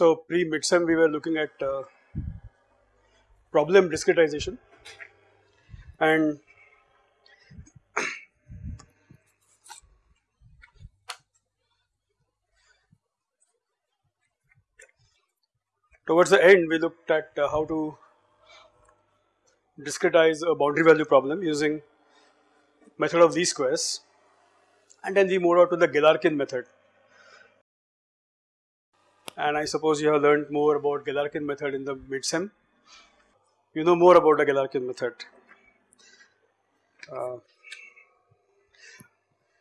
So pre midsem we were looking at uh, problem discretization. And towards the end we looked at uh, how to discretize a boundary value problem using method of least squares. And then we moved on to the Galerkin method and I suppose you have learned more about Galerkin method in the midsem. You know more about the Galerkin method. Uh,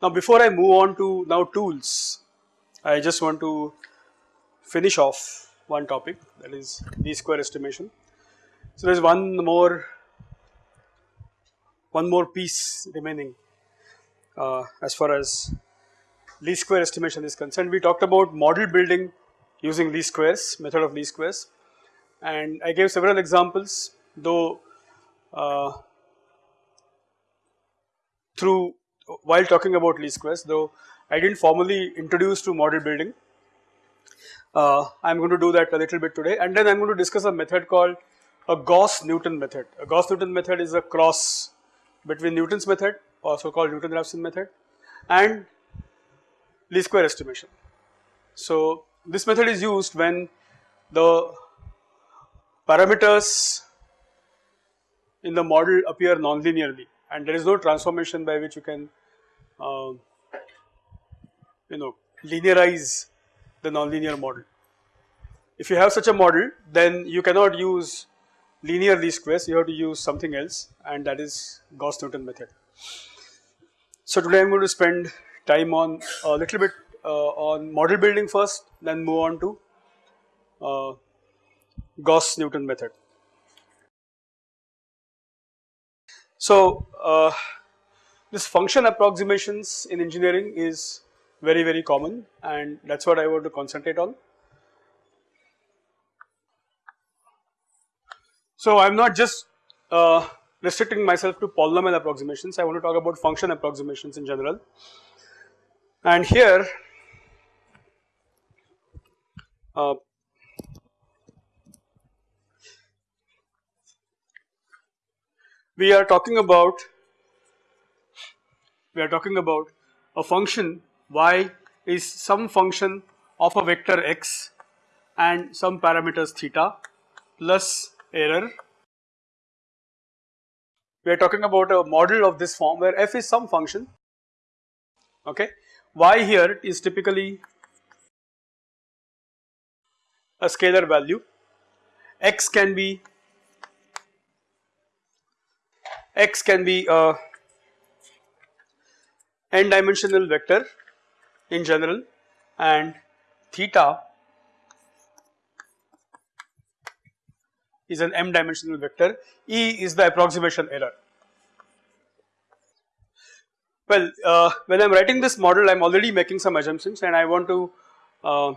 now before I move on to now tools, I just want to finish off one topic that is least square estimation. So there is one more one more piece remaining uh, as far as least square estimation is concerned. We talked about model building using least squares, method of least squares and I gave several examples though uh, through while talking about least squares though I did not formally introduce to model building. Uh, I am going to do that a little bit today and then I am going to discuss a method called a Gauss-Newton method. A Gauss-Newton method is a cross between Newton's method also called Newton-Raphson method and least square estimation. So this method is used when the parameters in the model appear non-linearly and there is no transformation by which you can uh, you know linearize the non-linear model. If you have such a model then you cannot use linear least squares you have to use something else and that is Gauss-Newton method. So today I am going to spend time on a little bit on model building first then move on to uh, Gauss-Newton method. So uh, this function approximations in engineering is very very common and that is what I want to concentrate on. So I am not just uh, restricting myself to polynomial approximations, I want to talk about function approximations in general. And here uh, we are talking about we are talking about a function y is some function of a vector x and some parameters theta plus error. We are talking about a model of this form where f is some function okay y here is typically a scalar value, x can be x can be a n dimensional vector in general and theta is an m dimensional vector, E is the approximation error. Well, uh, when I am writing this model I am already making some assumptions and I want to uh,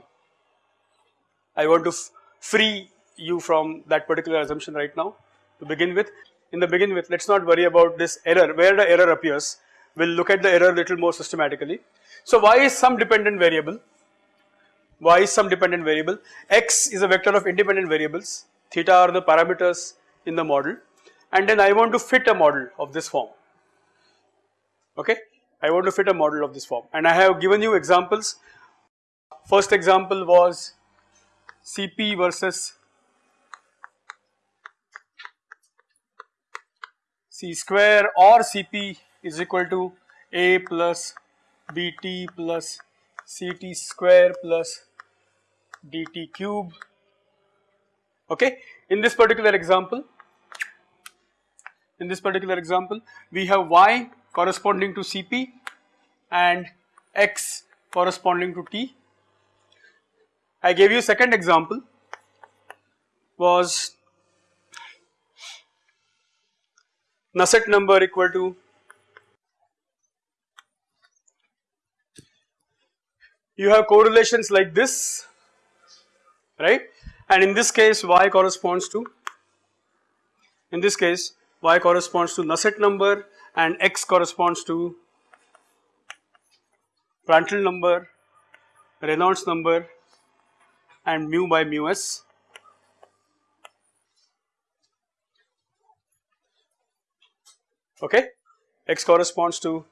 I want to free you from that particular assumption right now to begin with. In the begin with let us not worry about this error. Where the error appears we will look at the error little more systematically. So y is some dependent variable. y is some dependent variable. x is a vector of independent variables. Theta are the parameters in the model. And then I want to fit a model of this form. Okay? I want to fit a model of this form. And I have given you examples. First example was Cp versus C square or Cp is equal to A plus Bt plus Ct square plus dt cube okay. In this particular example, in this particular example we have y corresponding to Cp and x corresponding to T I gave you second example. Was Nusselt number equal to you have correlations like this right? And in this case y corresponds to in this case y corresponds to Nusselt number and x corresponds to Prandtl number, Reynolds number and mu by mu s. Okay, x corresponds to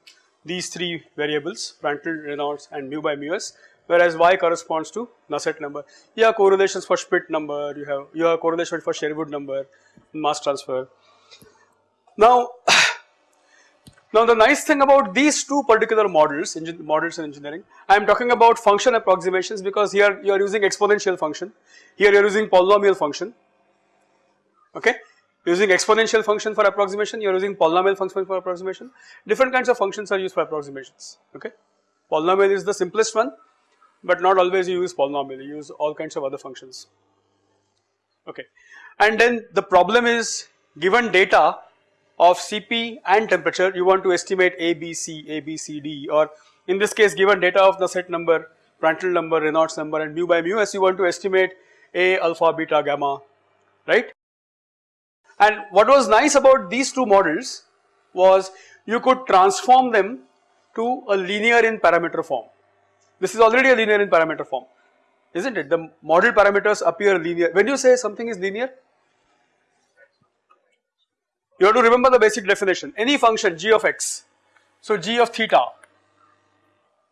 these three variables Prandtl, Reynolds and mu by mu s whereas y corresponds to Nusselt number. You have correlations for Schmidt number, you have you have correlation for Sherwood number, mass transfer. Now, now the nice thing about these two particular models, models in engineering, I am talking about function approximations because here you are using exponential function, here you are using polynomial function, okay. Using exponential function for approximation, you are using polynomial function for approximation. Different kinds of functions are used for approximations, okay. Polynomial is the simplest one, but not always you use polynomial, you use all kinds of other functions, okay. And then the problem is given data of Cp and temperature you want to estimate A, B, C, A, B, C, D or in this case given data of Nusselt number, Prandtl number, Reynolds number and mu by mu s you want to estimate A, alpha, beta, gamma, right. And what was nice about these two models was you could transform them to a linear in parameter form. This is already a linear in parameter form, isn't it? The model parameters appear linear. When you say something is linear, you have to remember the basic definition. Any function g of x, so g of theta,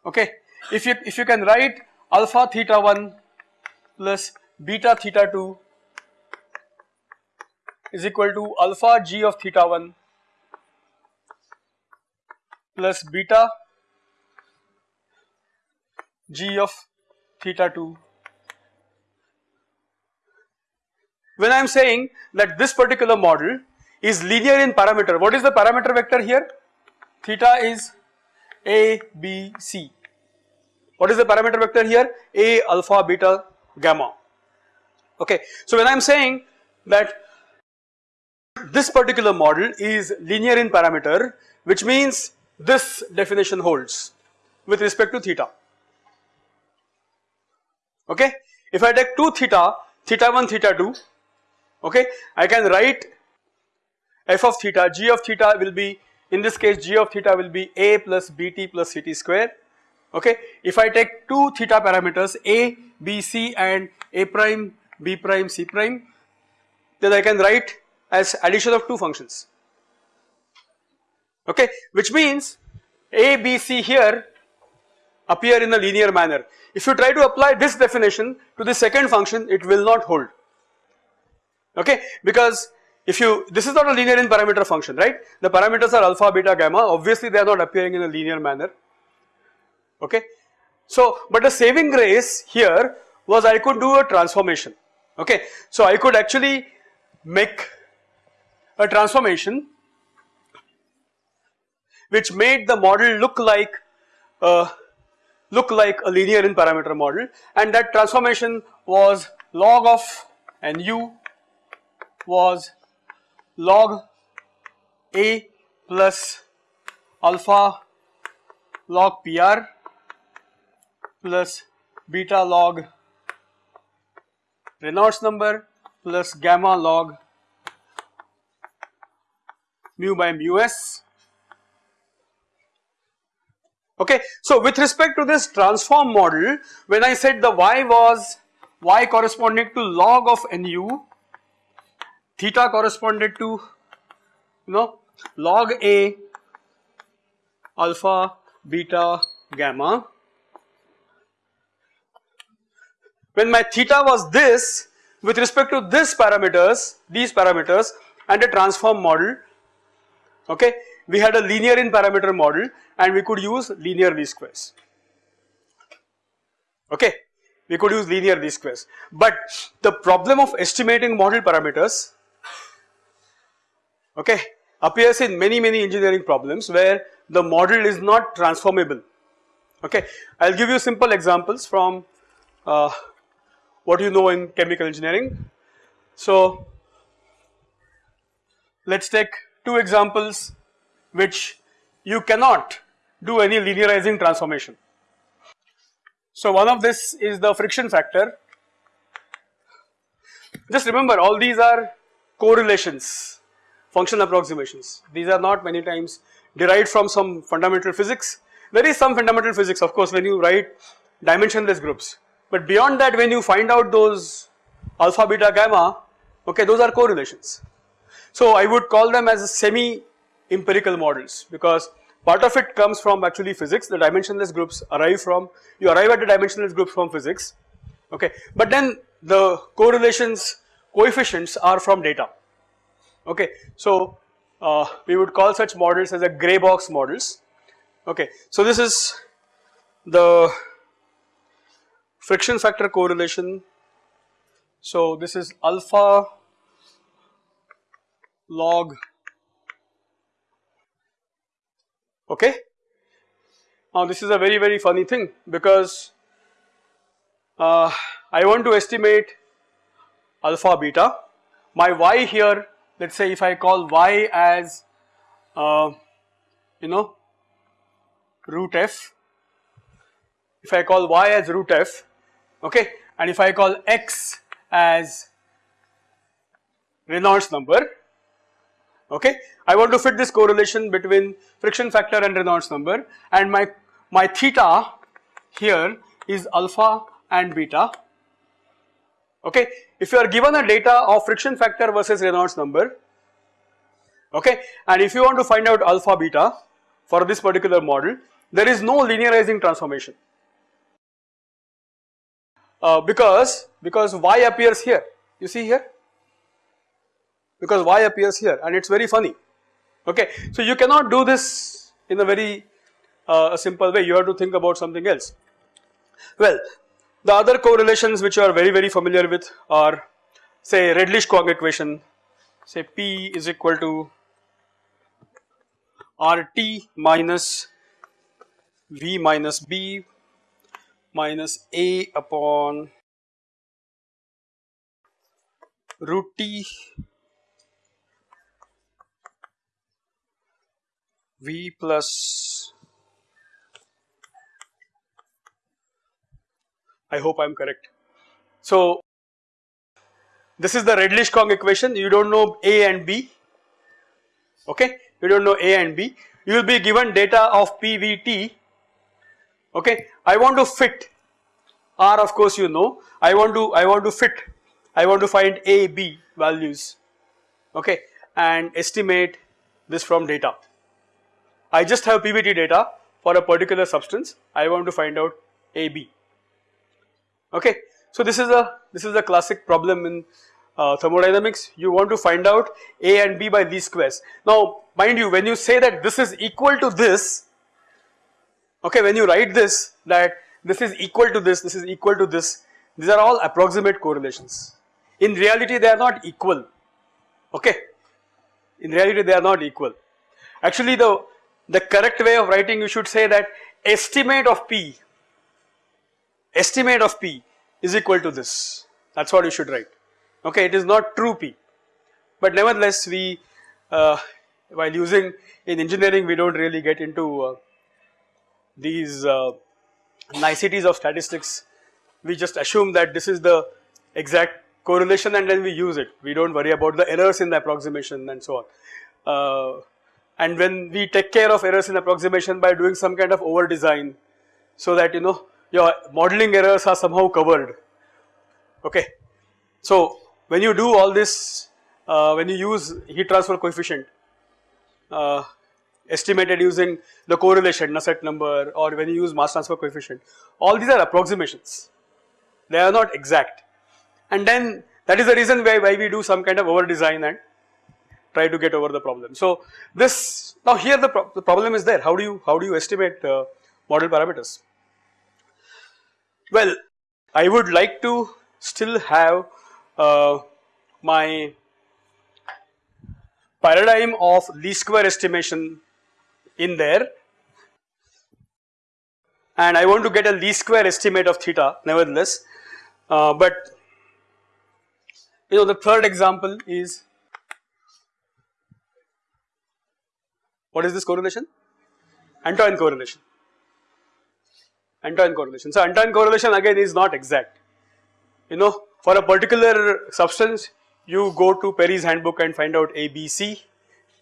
okay. If you if you can write alpha theta 1 plus beta theta 2 is equal to alpha g of theta 1 plus beta g of theta 2. When I am saying that this particular model is linear in parameter, what is the parameter vector here? Theta is A, B, C. What is the parameter vector here? A, alpha, beta, gamma. Okay. So when I am saying that this particular model is linear in parameter which means this definition holds with respect to theta okay. If I take 2 theta, theta 1 theta 2 okay I can write f of theta g of theta will be in this case g of theta will be a plus bt plus ct square. Okay. If I take 2 theta parameters a, b, c and a prime, b prime, c prime then I can write as addition of two functions. Okay? Which means a, b, c here appear in a linear manner. If you try to apply this definition to the second function it will not hold. Okay? Because if you this is not a linear in parameter function right? The parameters are alpha beta gamma. Obviously they are not appearing in a linear manner. Okay. So but the saving grace here was I could do a transformation. Okay? So I could actually make a transformation which made the model look like uh, look like a linear in parameter model. And that transformation was log of nu was log a plus alpha log PR plus beta log Reynolds number plus gamma log mu by mu s. Okay, so with respect to this transform model, when I said the y was y corresponding to log of nu, theta corresponded to you know log a alpha beta gamma. When my theta was this with respect to this parameters, these parameters and a transform model, okay. We had a linear in parameter model and we could use linear least squares, okay. We could use linear least squares, but the problem of estimating model parameters, okay, appears in many many engineering problems where the model is not transformable, okay. I will give you simple examples from uh, what you know in chemical engineering. So, let us take two examples which you cannot do any linearizing transformation. So one of this is the friction factor. Just remember all these are correlations, function approximations. These are not many times derived from some fundamental physics. There is some fundamental physics of course when you write dimensionless groups. but beyond that when you find out those alpha beta gamma okay those are correlations. So I would call them as semi empirical models because part of it comes from actually physics the dimensionless groups arrive from you arrive at the dimensionless groups from physics okay but then the correlations coefficients are from data okay. So uh, we would call such models as a gray box models okay. So this is the friction factor correlation so this is alpha log okay. Now this is a very very funny thing because uh, I want to estimate alpha beta my y here let us say if I call y as uh, you know root f if I call y as root f okay and if I call x as Reynolds number okay. I want to fit this correlation between friction factor and Reynolds number and my, my theta here is alpha and beta okay. If you are given a data of friction factor versus Reynolds number okay and if you want to find out alpha beta for this particular model there is no linearizing transformation uh, because because y appears here you see here because y appears here and it is very funny okay. So you cannot do this in a very uh, simple way you have to think about something else. Well the other correlations which you are very very familiar with are say Redlich-Kwong equation. Say P is equal to RT minus V minus B minus A upon root T V plus I hope I am correct. So this is the Redlich-Kwong equation. You do not know A and B. Okay? You do not know A and B. You will be given data of PVT okay. I want to fit. R of course you know. I want to I want to fit. I want to find A B values. Okay? And estimate this from data. I just have PVT data for a particular substance. I want to find out A B okay. So this is a this is a classic problem in uh, thermodynamics you want to find out A and B by least squares. Now mind you when you say that this is equal to this okay when you write this that this is equal to this this is equal to this these are all approximate correlations in reality they are not equal okay in reality they are not equal actually the the correct way of writing you should say that estimate of p estimate of p is equal to this. That is what you should write. Okay it is not true p. But nevertheless we uh, while using in engineering we do not really get into uh, these uh, niceties of statistics. We just assume that this is the exact correlation and then we use it. We do not worry about the errors in the approximation and so on. Uh, and when we take care of errors in approximation by doing some kind of over design so that you know your modeling errors are somehow covered okay. So when you do all this uh, when you use heat transfer coefficient uh, estimated using the correlation Nusselt number or when you use mass transfer coefficient all these are approximations they are not exact and then that is the reason why, why we do some kind of over design and try to get over the problem. So this now here the, pro the problem is there how do you how do you estimate uh, model parameters? Well I would like to still have uh, my paradigm of least square estimation in there. And I want to get a least square estimate of theta nevertheless. Uh, but you know the third example is what is this correlation? Antoine correlation Antoine correlation. So Antoine correlation again is not exact. You know for a particular substance you go to Perry's handbook and find out A, B, C.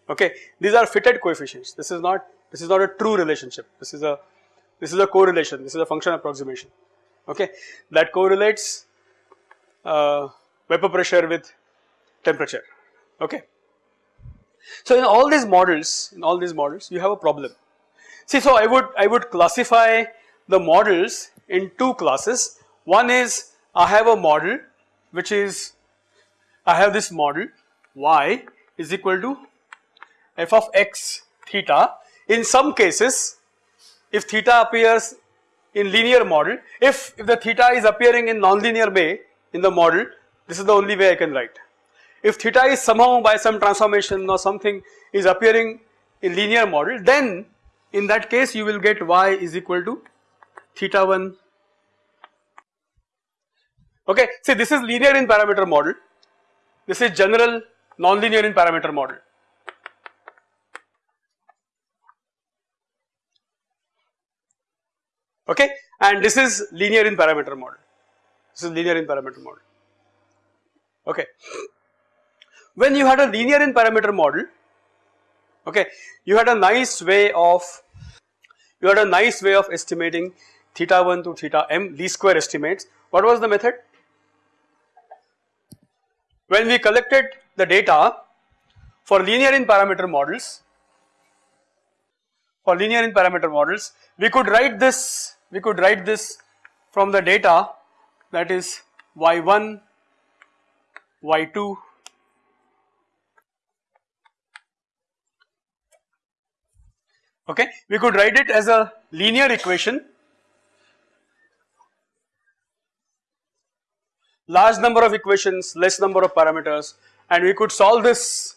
Okay. These are fitted coefficients. This is not this is not a true relationship. This is a this is a correlation. This is a function approximation. Okay? That correlates uh, vapor pressure with temperature. Okay. So in all these models in all these models you have a problem. See so I would I would classify the models in two classes one is I have a model which is I have this model y is equal to f of x theta in some cases if theta appears in linear model if, if the theta is appearing in nonlinear way in the model this is the only way I can write. If theta is somehow by some transformation or something is appearing in linear model then in that case you will get y is equal to theta 1 okay see this is linear in parameter model. This is general nonlinear in parameter model. Okay and this is linear in parameter model. This is linear in parameter model. Okay. When you had a linear in parameter model okay you had a nice way of you had a nice way of estimating theta 1 to theta m least square estimates. What was the method? When we collected the data for linear in parameter models for linear in parameter models we could write this we could write this from the data that is y1, y2, okay. We could write it as a linear equation large number of equations less number of parameters and we could solve this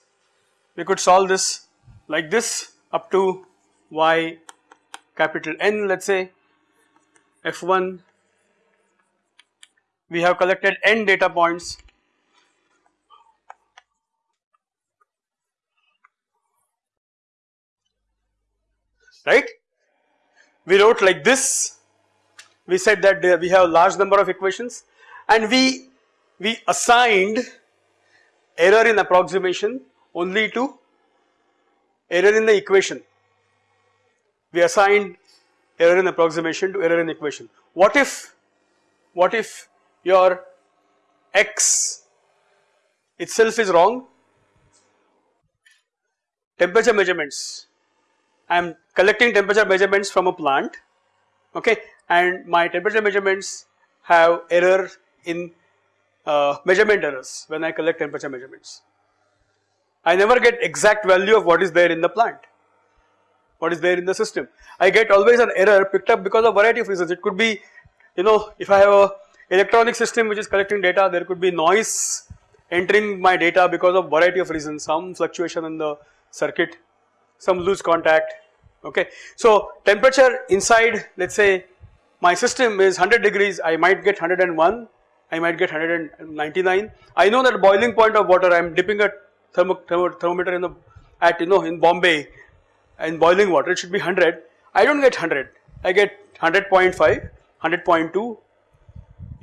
we could solve this like this up to y capital N let us say f1 we have collected n data points. Right? We wrote like this. We said that we have large number of equations and we we assigned error in approximation only to error in the equation we assigned error in approximation to error in equation. What if, what if your x itself is wrong? Temperature measurements, I am collecting temperature measurements from a plant okay and my temperature measurements have error in uh, measurement errors when I collect temperature measurements. I never get exact value of what is there in the plant what is there in the system. I get always an error picked up because of variety of reasons. It could be, you know, if I have a electronic system which is collecting data, there could be noise entering my data because of variety of reasons, some fluctuation in the circuit, some loose contact, okay. So temperature inside, let's say my system is 100 degrees, I might get 101, I might get 199. I know that boiling point of water, I am dipping a thermo, thermo, thermometer in the, at you know in Bombay in boiling water it should be 100 I do not get 100 I get 100.5 100.2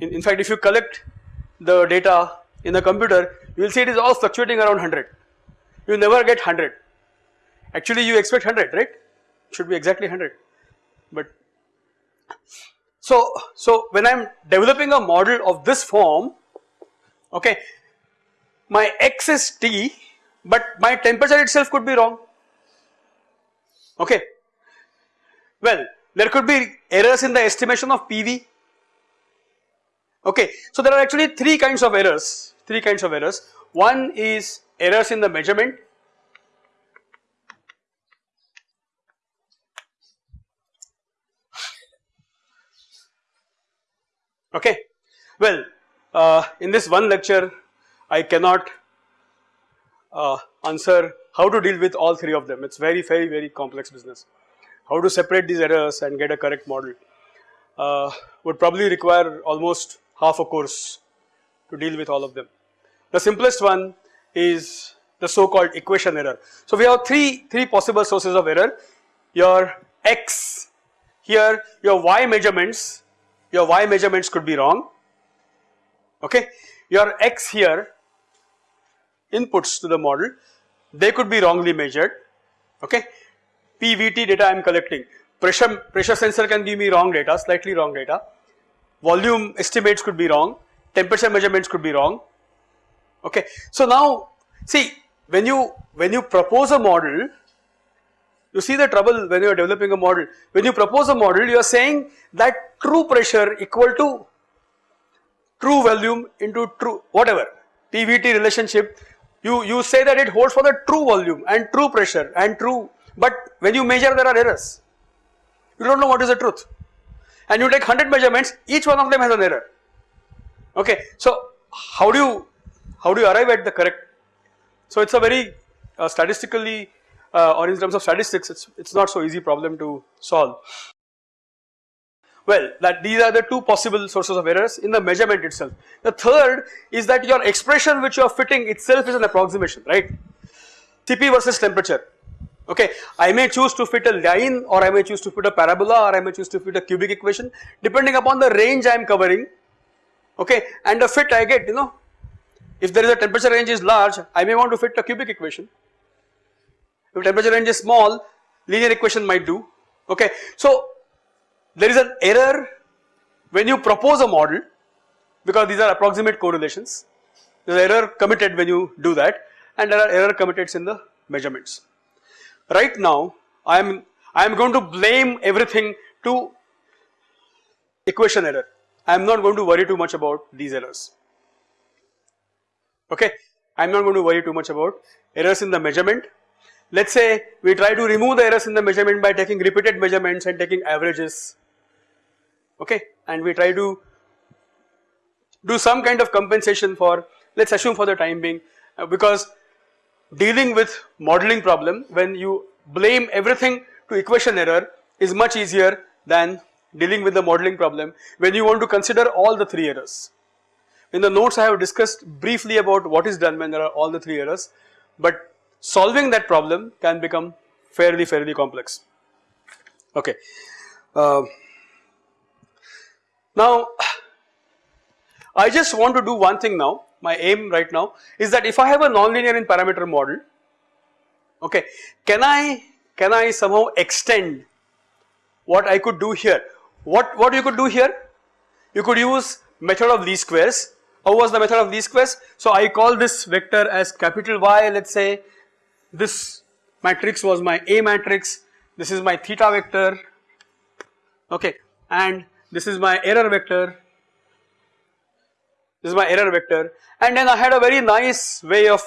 in, in fact if you collect the data in the computer you will see it is all fluctuating around 100 you never get 100 actually you expect 100 right? Should be exactly 100 but so so when I am developing a model of this form okay my x is T but my temperature itself could be wrong okay. Well there could be errors in the estimation of PV okay. So there are actually three kinds of errors, three kinds of errors. One is errors in the measurement okay. Well uh, in this one lecture I cannot uh, answer how to deal with all three of them. It is very, very, very complex business. How to separate these errors and get a correct model uh, would probably require almost half a course to deal with all of them. The simplest one is the so called equation error. So we have three, three possible sources of error. Your x here your y measurements, your y measurements could be wrong, okay. Your x here inputs to the model they could be wrongly measured okay PVT data I am collecting pressure pressure sensor can give me wrong data slightly wrong data volume estimates could be wrong, temperature measurements could be wrong. Okay. So now see when you when you propose a model you see the trouble when you are developing a model. When you propose a model you are saying that true pressure equal to true volume into true whatever PVT relationship you, you say that it holds for the true volume and true pressure and true but when you measure there are errors you do not know what is the truth and you take 100 measurements each one of them has an error okay. So how do you how do you arrive at the correct so it is a very uh, statistically uh, or in terms of statistics it's it's not so easy problem to solve. Well that these are the two possible sources of errors in the measurement itself. The third is that your expression which you are fitting itself is an approximation right Cp versus temperature okay. I may choose to fit a line or I may choose to fit a parabola or I may choose to fit a cubic equation depending upon the range I am covering okay and the fit I get you know if there is a temperature range is large I may want to fit a cubic equation if temperature range is small linear equation might do. Okay. So there is an error when you propose a model because these are approximate correlations. There is error committed when you do that and there are error committed in the measurements. Right now I am I am going to blame everything to equation error. I am not going to worry too much about these errors. Okay. I am not going to worry too much about errors in the measurement let us say we try to remove the errors in the measurement by taking repeated measurements and taking averages okay and we try to do some kind of compensation for let us assume for the time being uh, because dealing with modeling problem when you blame everything to equation error is much easier than dealing with the modeling problem when you want to consider all the three errors. In the notes I have discussed briefly about what is done when there are all the three errors but solving that problem can become fairly fairly complex. Okay. Uh, now I just want to do one thing now. My aim right now is that if I have a nonlinear in parameter model okay can I can I somehow extend what I could do here? What what you could do here? You could use method of least squares. How was the method of least squares? So I call this vector as capital Y let us say this matrix was my A matrix, this is my theta vector, okay, and this is my error vector, this is my error vector. And then I had a very nice way of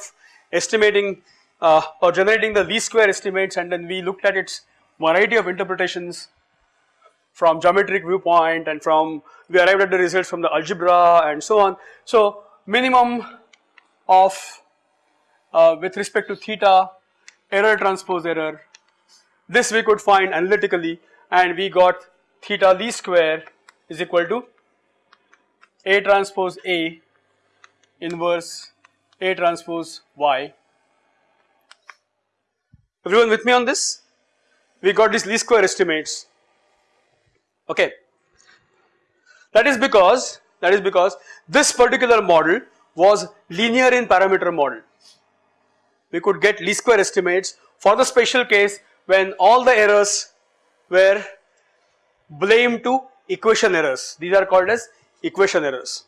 estimating uh, or generating the least square estimates. And then we looked at its variety of interpretations from geometric viewpoint and from we arrived at the results from the algebra and so on. So minimum of uh, with respect to theta error transpose error this we could find analytically and we got theta least square is equal to A transpose A inverse A transpose Y. Everyone with me on this? We got these least square estimates okay. That is because that is because this particular model was linear in parameter model we could get least square estimates for the special case when all the errors were blamed to equation errors. These are called as equation errors.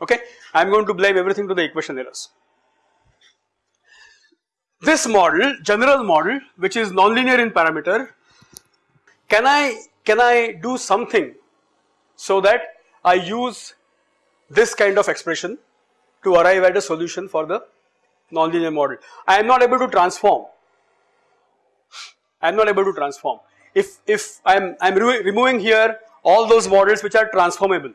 Okay, I am going to blame everything to the equation errors. This model, general model, which is nonlinear in parameter, can I can I do something so that I use this kind of expression to arrive at a solution for the nonlinear model. I am not able to transform. I am not able to transform. If if I am I am re removing here all those models which are transformable.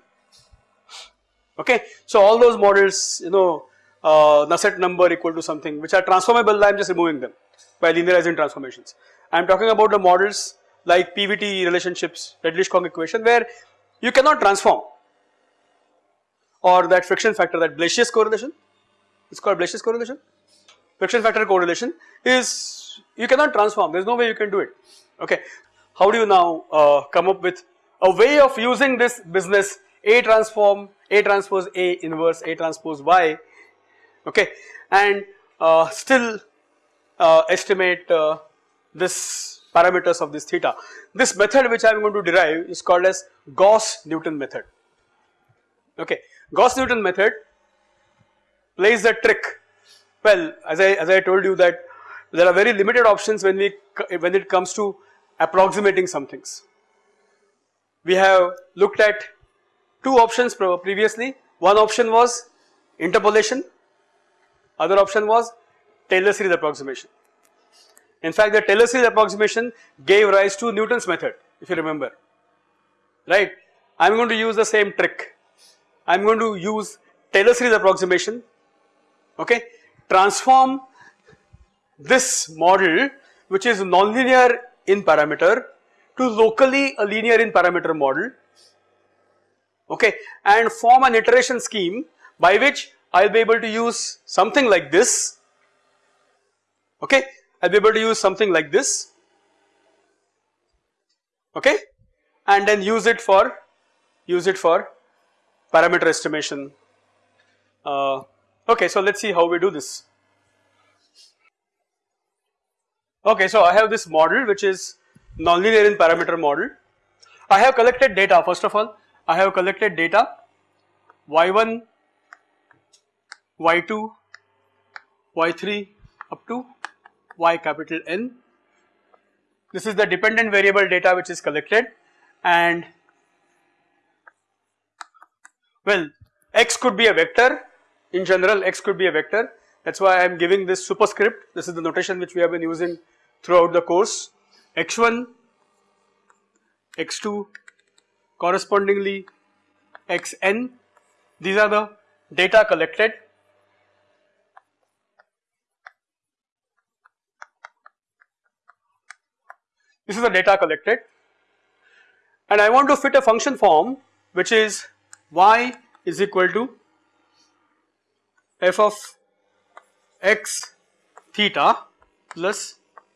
Okay, so all those models, you know, uh, Nusselt number equal to something which are transformable. I am just removing them by linearizing transformations. I am talking about the models like PVT relationships, Redlich-Kwong equation, where you cannot transform, or that friction factor, that Blasius correlation it's called Blasius correlation. Friction factor correlation is you cannot transform, there is no way you can do it. Okay. How do you now uh, come up with a way of using this business A transform, A transpose A inverse A transpose Y, okay, and uh, still uh, estimate uh, this parameters of this theta. This method which I am going to derive is called as Gauss Newton method. Okay, Gauss Newton method plays the trick. Well, as I as I told you that there are very limited options when we when it comes to approximating some things. We have looked at two options previously. One option was interpolation, other option was Taylor series approximation. In fact, the Taylor series approximation gave rise to Newton's method if you remember, right. I am going to use the same trick. I am going to use Taylor series approximation, okay, transform this model which is nonlinear in parameter to locally a linear in parameter model. Okay? And form an iteration scheme by which I will be able to use something like this. Okay? I will be able to use something like this. Okay? And then use it for use it for parameter estimation uh, okay so let us see how we do this. Okay so I have this model which is nonlinear in parameter model. I have collected data first of all. I have collected data. Y1, y2, y3 up to y capital N. This is the dependent variable data which is collected. And well x could be a vector in general x could be a vector. That is why I am giving this superscript. This is the notation which we have been using throughout the course. X1, x2 correspondingly xn these are the data collected. This is the data collected. And I want to fit a function form which is y is equal to f of x theta plus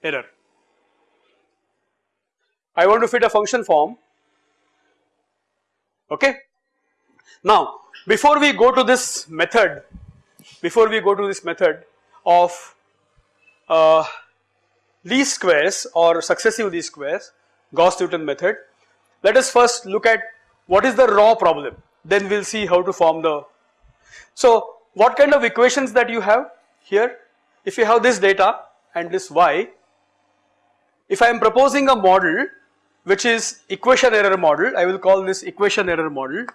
error I want to fit a function form okay. Now before we go to this method, before we go to this method of uh, least squares or successive least squares Gauss Newton method, let us first look at what is the raw problem then we will see how to form the. So what kind of equations that you have here? If you have this data and this y if I am proposing a model which is equation error model I will call this equation error model.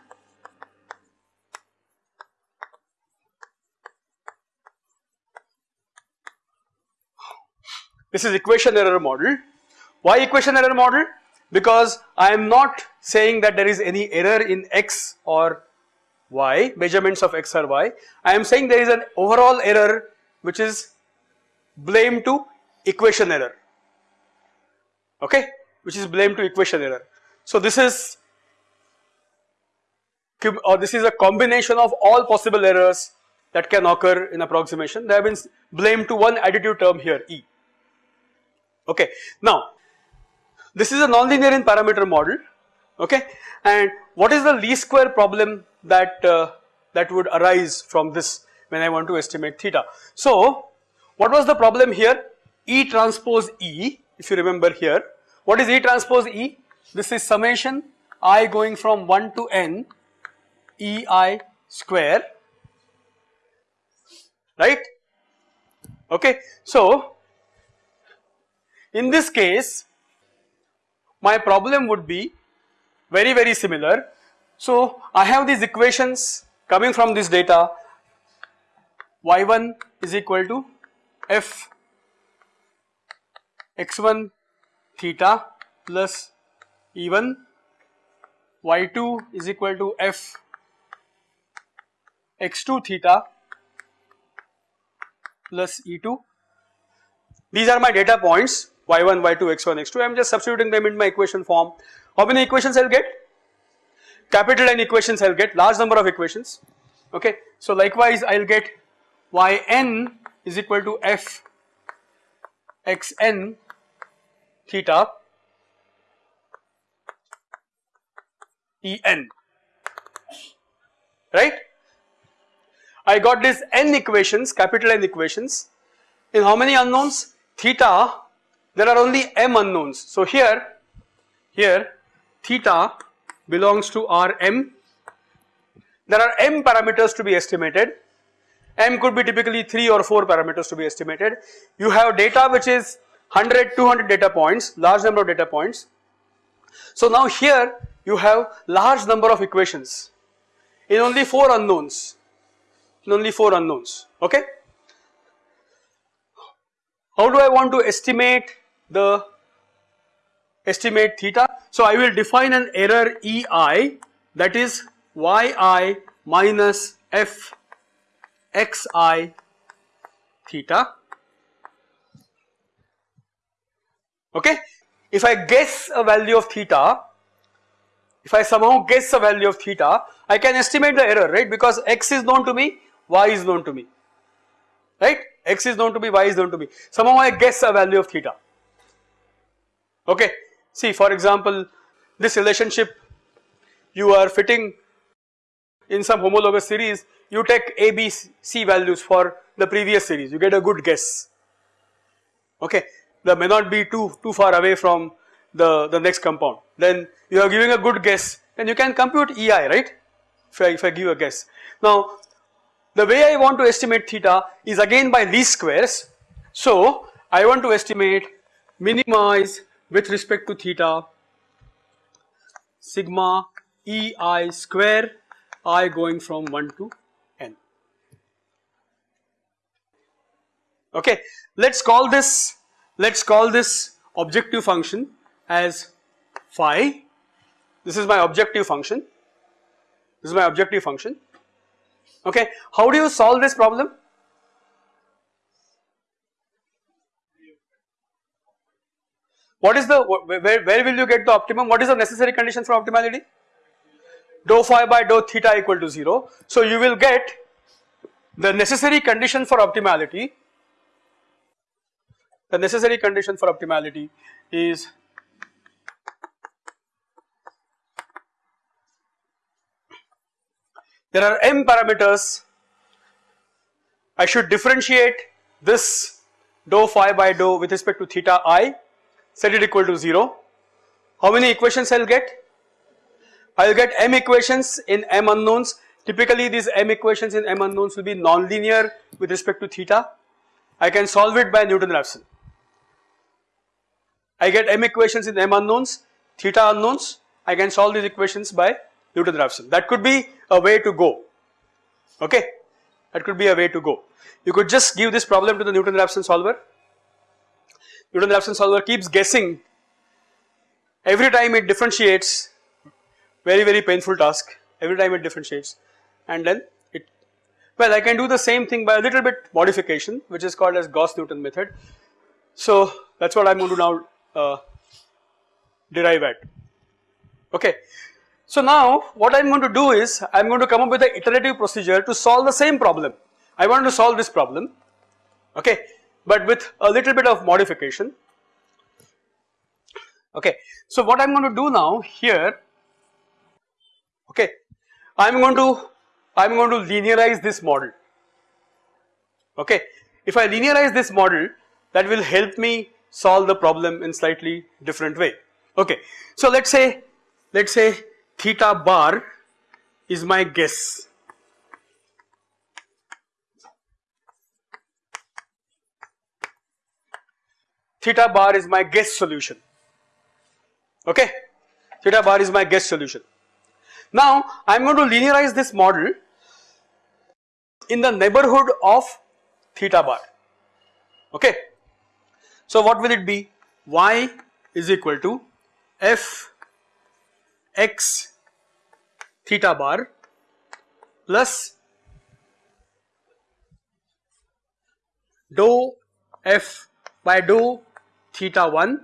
This is equation error model. Why equation error model? Because I am not saying that there is any error in x or y measurements of x or y. I am saying there is an overall error which is blamed to equation error. Okay? Which is blamed to equation error. So this is or this is a combination of all possible errors that can occur in approximation. They have been blamed to one additive term here E. Okay. Now this is a nonlinear in parameter model okay and what is the least square problem that uh, that would arise from this when I want to estimate theta. So what was the problem here E transpose E if you remember here what is E transpose E? This is summation i going from 1 to n E i square right okay. So in this case my problem would be very very similar. So I have these equations coming from this data y1 is equal to f x1 theta plus E1 y2 is equal to f x2 theta plus E2. These are my data points y1, y2, x1, x2 I am just substituting them in my equation form. How many equations I will get? Capital N equations I will get large number of equations okay. So likewise I will get yn is equal to f xn theta En right. I got these n equations capital N equations in how many unknowns theta there are only m unknowns. So here here theta belongs to Rm there are m parameters to be estimated. M could be typically 3 or 4 parameters to be estimated. You have data which is 100 200 data points large number of data points. So now here you have large number of equations in only 4 unknowns in only 4 unknowns okay? How do I want to estimate the estimate theta? So I will define an error EI that is yi minus f xi theta okay. If I guess a value of theta, if I somehow guess a value of theta, I can estimate the error right because x is known to me, y is known to me right x is known to me, y is known to me. Somehow I guess a value of theta. Okay. See for example, this relationship you are fitting in some homologous series, you take A, B, C values for the previous series, you get a good guess. Okay. That may not be too, too far away from the, the next compound. Then you are giving a good guess, then you can compute EI, right? If I, if I give a guess. Now the way I want to estimate theta is again by least squares. So I want to estimate minimize with respect to theta sigma ei square i going from 1 to n. Okay, let's call this let's call this objective function as phi. This is my objective function. This is my objective function okay. How do you solve this problem? What is the, where, where will you get the optimum? What is the necessary condition for optimality? Dou phi by dou theta equal to 0. So you will get the necessary condition for optimality, the necessary condition for optimality is there are m parameters I should differentiate this dou phi by dou with respect to theta i set it equal to 0 how many equations I'll get I will get m equations in m unknowns typically these m equations in m unknowns will be nonlinear with respect to theta I can solve it by Newton-Raphson I get m equations in m unknowns theta unknowns I can solve these equations by Newton-Raphson. That could be a way to go, okay. That could be a way to go. You could just give this problem to the Newton-Raphson solver. Newton-Raphson solver keeps guessing every time it differentiates very very painful task every time it differentiates and then it well I can do the same thing by a little bit modification which is called as Gauss-Newton method. So that is what I am going to now uh, derive at okay. So now what I am going to do is I am going to come up with an iterative procedure to solve the same problem. I want to solve this problem okay but with a little bit of modification okay. So what I am going to do now here okay I am going to I am going to linearize this model okay. If I linearize this model that will help me solve the problem in slightly different way okay. So let us say let us say theta bar is my guess. Theta bar is my guess solution, okay. Theta bar is my guess solution. Now I am going to linearize this model in the neighborhood of theta bar, okay. So what will it be? y is equal to f x theta bar plus dou f by dou theta 1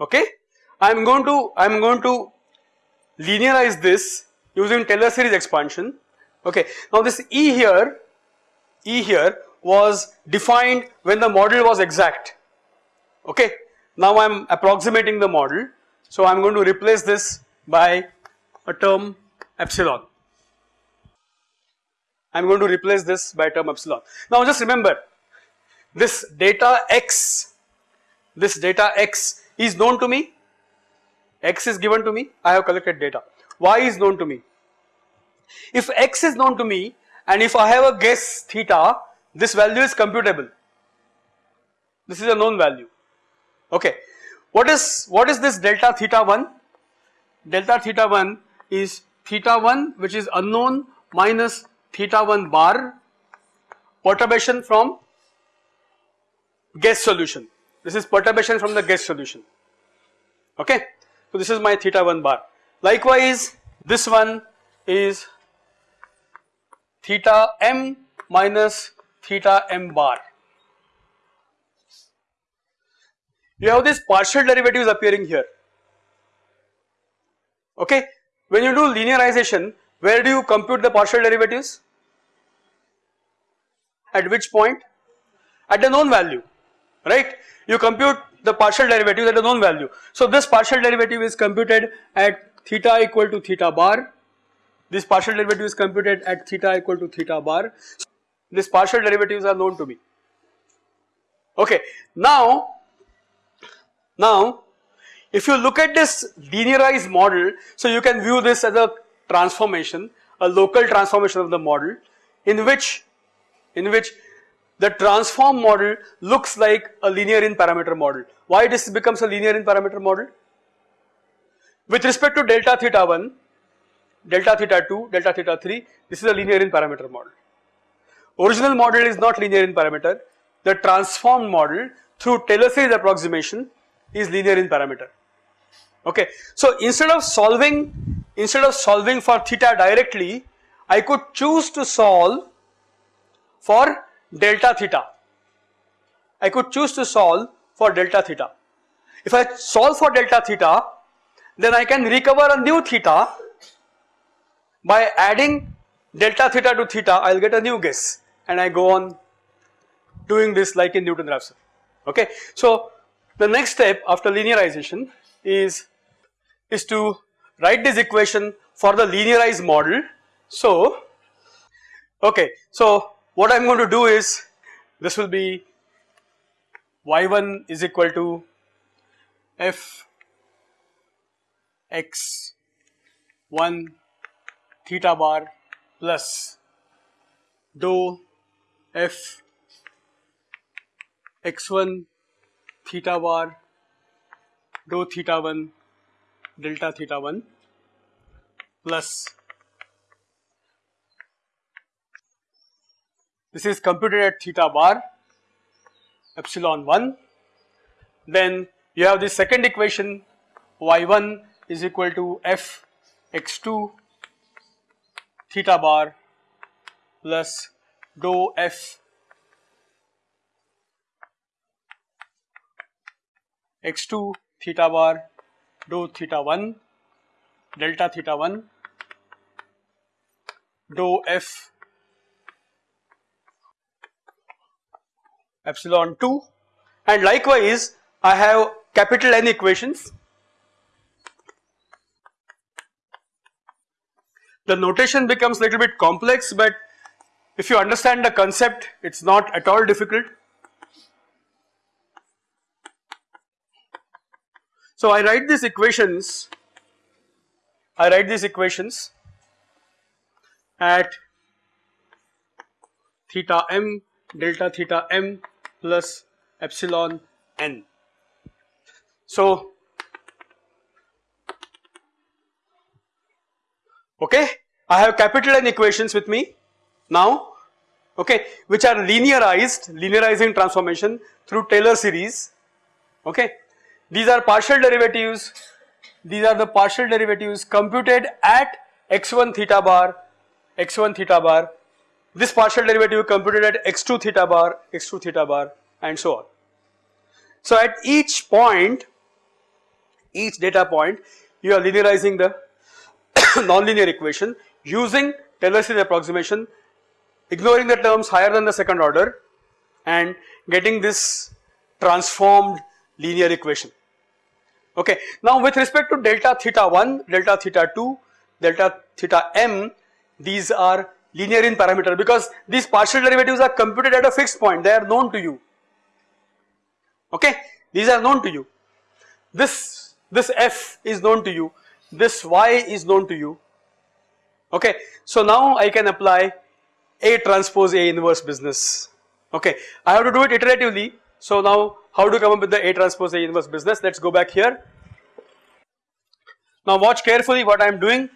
okay? I am going to I am going to linearize this using Taylor series expansion. Okay? Now this E here E here was defined when the model was exact. Okay. Now I am approximating the model. So I am going to replace this by a term epsilon. I am going to replace this by term epsilon. Now just remember this data x, this data x is known to me, x is given to me, I have collected data, y is known to me. If x is known to me and if I have a guess theta, this value is computable. This is a known value. Okay. What is what is this delta theta 1? Delta theta 1 is theta 1 which is unknown minus theta 1 bar perturbation from guess solution. This is perturbation from the guess solution. Okay. So this is my theta 1 bar. Likewise this one is theta m minus theta m bar. You have these partial derivatives appearing here. Okay. When you do linearization, where do you compute the partial derivatives? At which point? At the known value, right? You compute the partial derivative at a known value. So this partial derivative is computed at theta equal to theta bar. This partial derivative is computed at theta equal to theta bar. So these partial derivatives are known to me. Okay. Now, now if you look at this linearized model, so you can view this as a transformation, a local transformation of the model in which, in which the transform model looks like a linear in parameter model. Why this becomes a linear in parameter model? With respect to delta theta 1, delta theta 2, delta theta 3, this is a linear in parameter model. Original model is not linear in parameter, the transformed model through Taylor series approximation is linear in parameter. Okay, so instead of solving, instead of solving for theta directly, I could choose to solve for delta theta. I could choose to solve for delta theta. If I solve for delta theta, then I can recover a new theta by adding delta theta to theta, I will get a new guess and I go on doing this like in Newton-Raphson. Okay. So, the next step after linearization is, is to write this equation for the linearized model. So, okay. So, what I am going to do is this will be y1 is equal to f x 1 theta bar plus dou f x1 theta bar dou theta 1 delta theta 1 plus This is computed at theta bar epsilon 1. Then you have the second equation y1 is equal to f x2 theta bar plus dou f x2 theta bar dou theta 1 delta theta 1 dou f epsilon 2 and likewise I have capital N equations. The notation becomes little bit complex but if you understand the concept it is not at all difficult. So I write these equations, I write these equations at theta m delta theta m plus epsilon n. So, okay, I have capital N equations with me now, okay, which are linearized, linearizing transformation through Taylor series, okay. These are partial derivatives, these are the partial derivatives computed at x1 theta bar, x1 theta bar this partial derivative computed at x2 theta bar, x2 theta bar and so on. So at each point, each data point you are linearizing the nonlinear equation using Taylor series approximation ignoring the terms higher than the second order and getting this transformed linear equation. Okay. Now with respect to delta theta 1, delta theta 2, delta theta m these are linear in parameter because these partial derivatives are computed at a fixed point. They are known to you. Okay. These are known to you. This this f is known to you. This y is known to you. Okay. So now I can apply A transpose A inverse business. Okay. I have to do it iteratively so now how to come up with the A transpose A inverse business? Let's go back here. Now watch carefully what I am doing.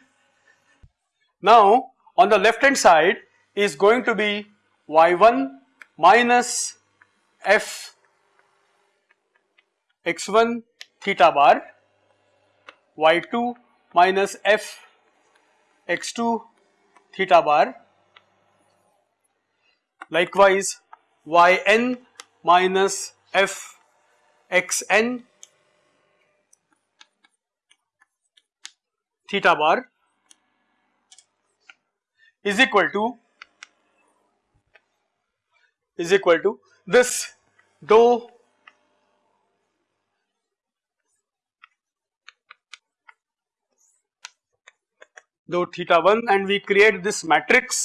Now on the left hand side is going to be y1 minus f x1 theta bar y2 minus f x2 theta bar. Likewise yn minus f x n theta bar is equal to is equal to this dou dou theta 1 and we create this matrix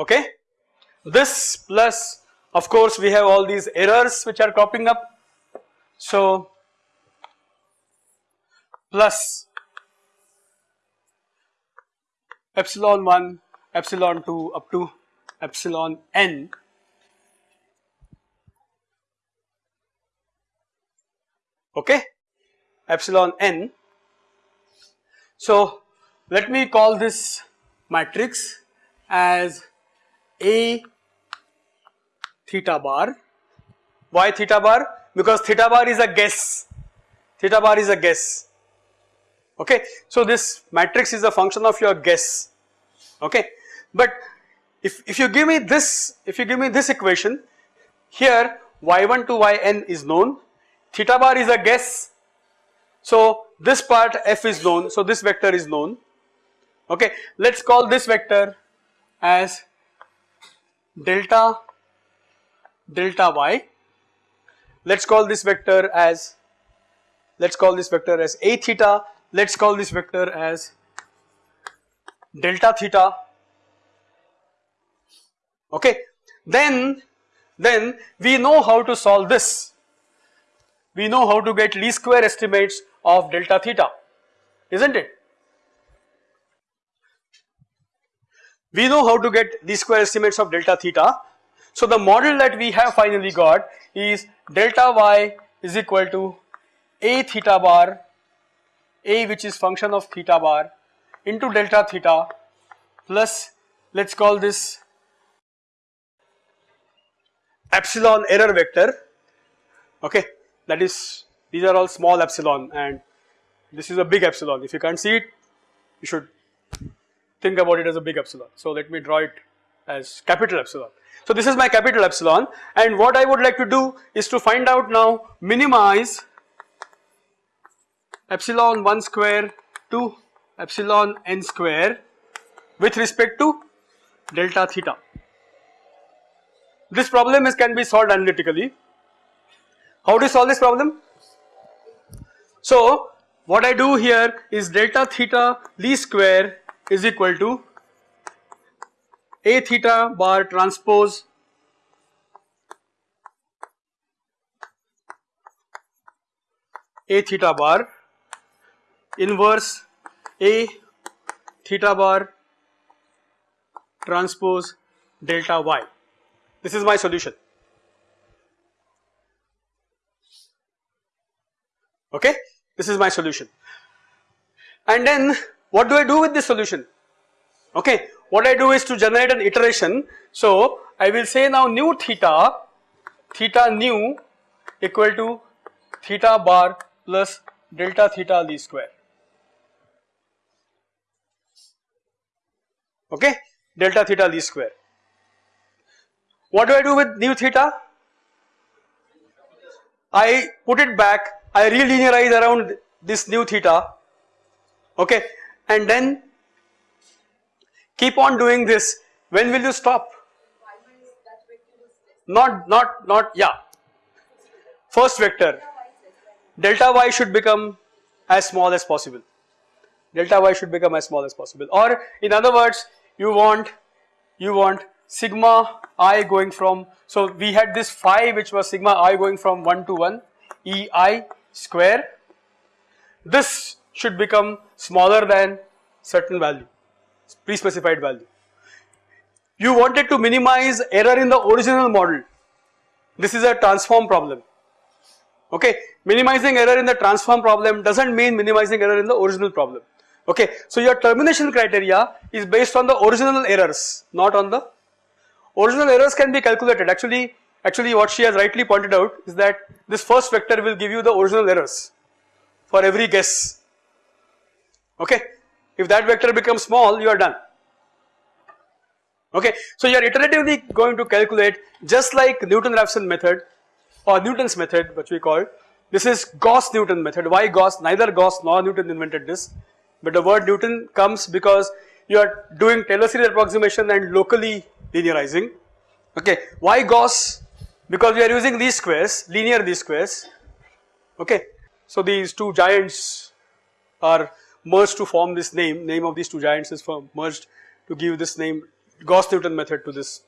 okay this plus of course we have all these errors which are cropping up. So plus epsilon 1, epsilon 2 up to epsilon n okay epsilon n. So let me call this matrix as a theta bar. Why theta bar? Because theta bar is a guess, theta bar is a guess okay. So this matrix is a function of your guess okay. But if, if you give me this, if you give me this equation here y1 to yn is known, theta bar is a guess. So this part f is known, so this vector is known okay. Let us call this vector as delta delta y. Let us call this vector as let us call this vector as a theta, let us call this vector as delta theta okay. Then, then we know how to solve this, we know how to get least square estimates of delta theta is not it. We know how to get least square estimates of delta theta. So the model that we have finally got is delta y is equal to a theta bar a which is function of theta bar into delta theta plus let us call this epsilon error vector okay that is these are all small epsilon and this is a big epsilon if you can't see it you should think about it as a big epsilon. So let me draw it as capital epsilon. So this is my capital epsilon and what I would like to do is to find out now minimize epsilon 1 square to epsilon n square with respect to delta theta. This problem is can be solved analytically. How to solve this problem? So what I do here is delta theta least square is equal to a theta bar transpose a theta bar inverse a theta bar transpose delta y. This is my solution. Okay, this is my solution. And then what do I do with this solution? Okay, what I do is to generate an iteration. So I will say now nu theta, theta nu equal to theta bar plus delta theta d square. Okay, delta theta d square. What do I do with nu theta? I put it back, I relinearize around this nu theta, okay, and then keep on doing this. When will you stop? Not not not yeah. First vector. Delta y should become as small as possible. Delta y should become as small as possible. Or in other words you want you want sigma i going from so we had this phi which was sigma i going from 1 to 1 e i square. This should become smaller than certain value pre-specified value. You wanted to minimize error in the original model. This is a transform problem. Okay? Minimizing error in the transform problem does not mean minimizing error in the original problem. Okay. So your termination criteria is based on the original errors not on the original errors can be calculated. Actually actually what she has rightly pointed out is that this first vector will give you the original errors for every guess okay. If that vector becomes small you are done. Okay. So you are iteratively going to calculate just like Newton-Raphson method or Newton's method which we call this is Gauss-Newton method. Why Gauss? Neither Gauss nor Newton invented this. But the word Newton comes because you are doing Taylor series approximation and locally linearizing. Okay? Why Gauss? Because we are using least squares linear least squares. Okay? So these two giants are merged to form this name name of these two giants is merged to give this name Gauss Newton method to this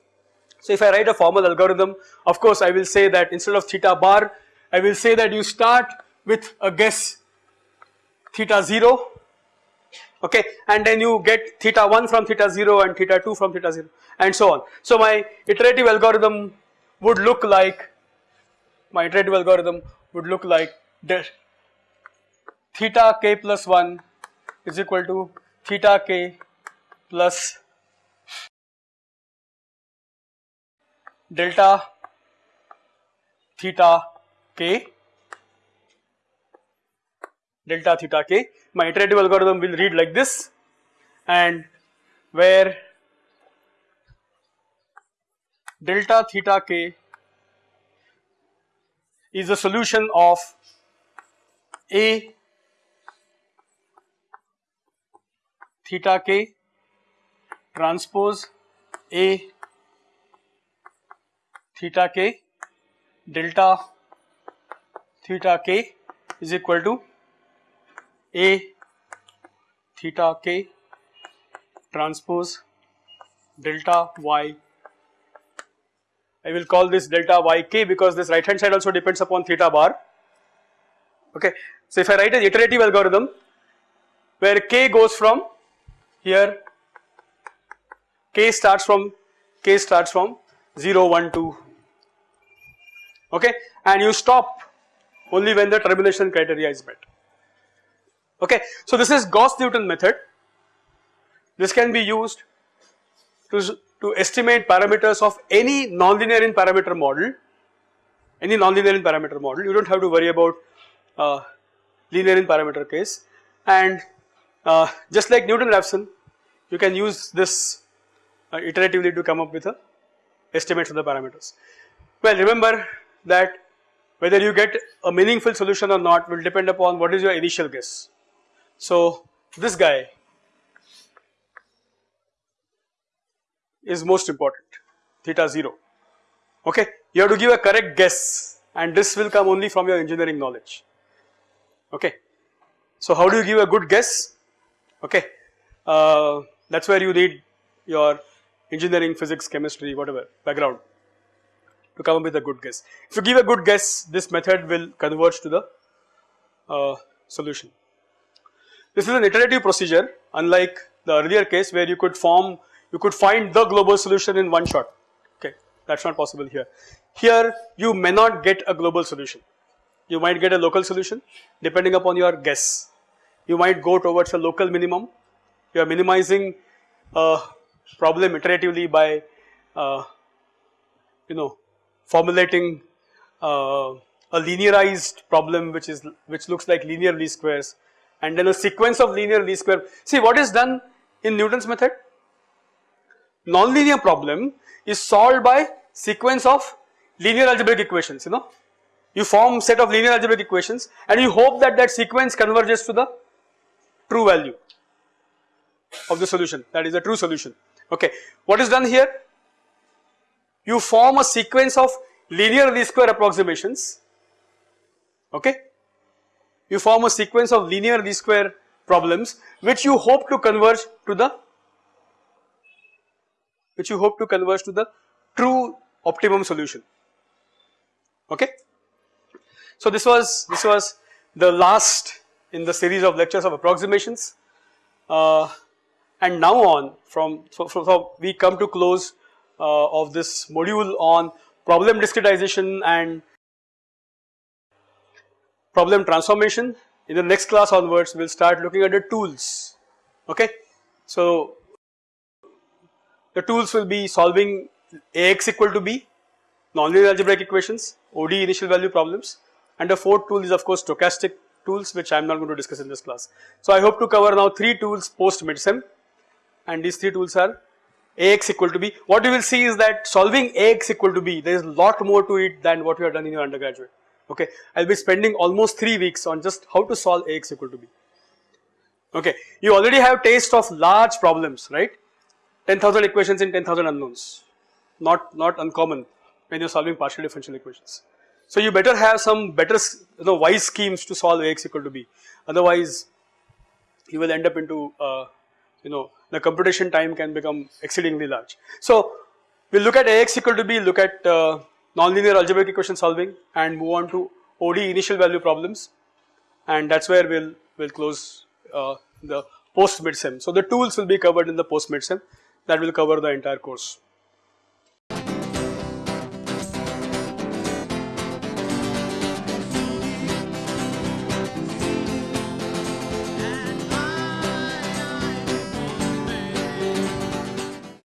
so if I write a formal algorithm of course I will say that instead of theta bar I will say that you start with a guess theta 0 okay and then you get theta 1 from theta 0 and theta 2 from theta 0 and so on. So my iterative algorithm would look like my iterative algorithm would look like this theta k plus 1 is equal to theta k plus delta theta k. Delta theta k. My iterative algorithm will read like this. And where delta theta k is the solution of a theta k transpose A theta k delta theta k is equal to A theta k transpose delta y. I will call this delta y k because this right hand side also depends upon theta bar okay so if I write an iterative algorithm where k goes from here k starts from k starts from 0 1 2 okay? And you stop only when the termination criteria is met. Okay. So this is Gauss-Newton method. This can be used to, to estimate parameters of any nonlinear in parameter model. Any nonlinear in parameter model. You do not have to worry about uh, linear in parameter case. And uh, just like Newton-Raphson you can use this uh, iteratively to come up with a estimates of the parameters. Well remember that whether you get a meaningful solution or not will depend upon what is your initial guess. So this guy is most important theta 0 okay you have to give a correct guess and this will come only from your engineering knowledge okay. So how do you give a good guess okay uh, that is where you need your engineering physics chemistry whatever background to come up with a good guess. If you give a good guess this method will converge to the uh, solution. This is an iterative procedure unlike the earlier case where you could form you could find the global solution in one shot okay that is not possible here. Here you may not get a global solution you might get a local solution depending upon your guess you might go towards a local minimum you are minimizing a problem iteratively by uh, you know formulating uh, a linearized problem which is which looks like linear least squares and then a sequence of linear least square. See what is done in Newton's method? Nonlinear problem is solved by sequence of linear algebraic equations you know. You form set of linear algebraic equations and you hope that that sequence converges to the true value of the solution that is the true solution okay. What is done here? you form a sequence of linear least square approximations okay you form a sequence of linear least square problems which you hope to converge to the which you hope to converge to the true optimum solution okay. So this was this was the last in the series of lectures of approximations. Uh, and now on from so, we come to close uh, of this module on problem discretization and problem transformation. In the next class onwards we will start looking at the tools. Okay. So the tools will be solving Ax equal to B nonlinear algebraic equations ODE initial value problems and the fourth tool is of course stochastic tools which I am not going to discuss in this class. So I hope to cover now three tools post midsem and these three tools are Ax equal to B. What you will see is that solving Ax equal to B there is lot more to it than what you have done in your undergraduate okay. I will be spending almost 3 weeks on just how to solve Ax equal to B okay. You already have taste of large problems right 10,000 equations in 10,000 unknowns not, not uncommon when you are solving partial differential equations. So you better have some better you know wise schemes to solve Ax equal to B otherwise you will end up into uh, you know the computation time can become exceedingly large. So we will look at Ax equal to B, look at uh, nonlinear algebraic equation solving and move on to ODE initial value problems and that is where we will we'll close uh, the post midsem. So the tools will be covered in the post midsem that will cover the entire course.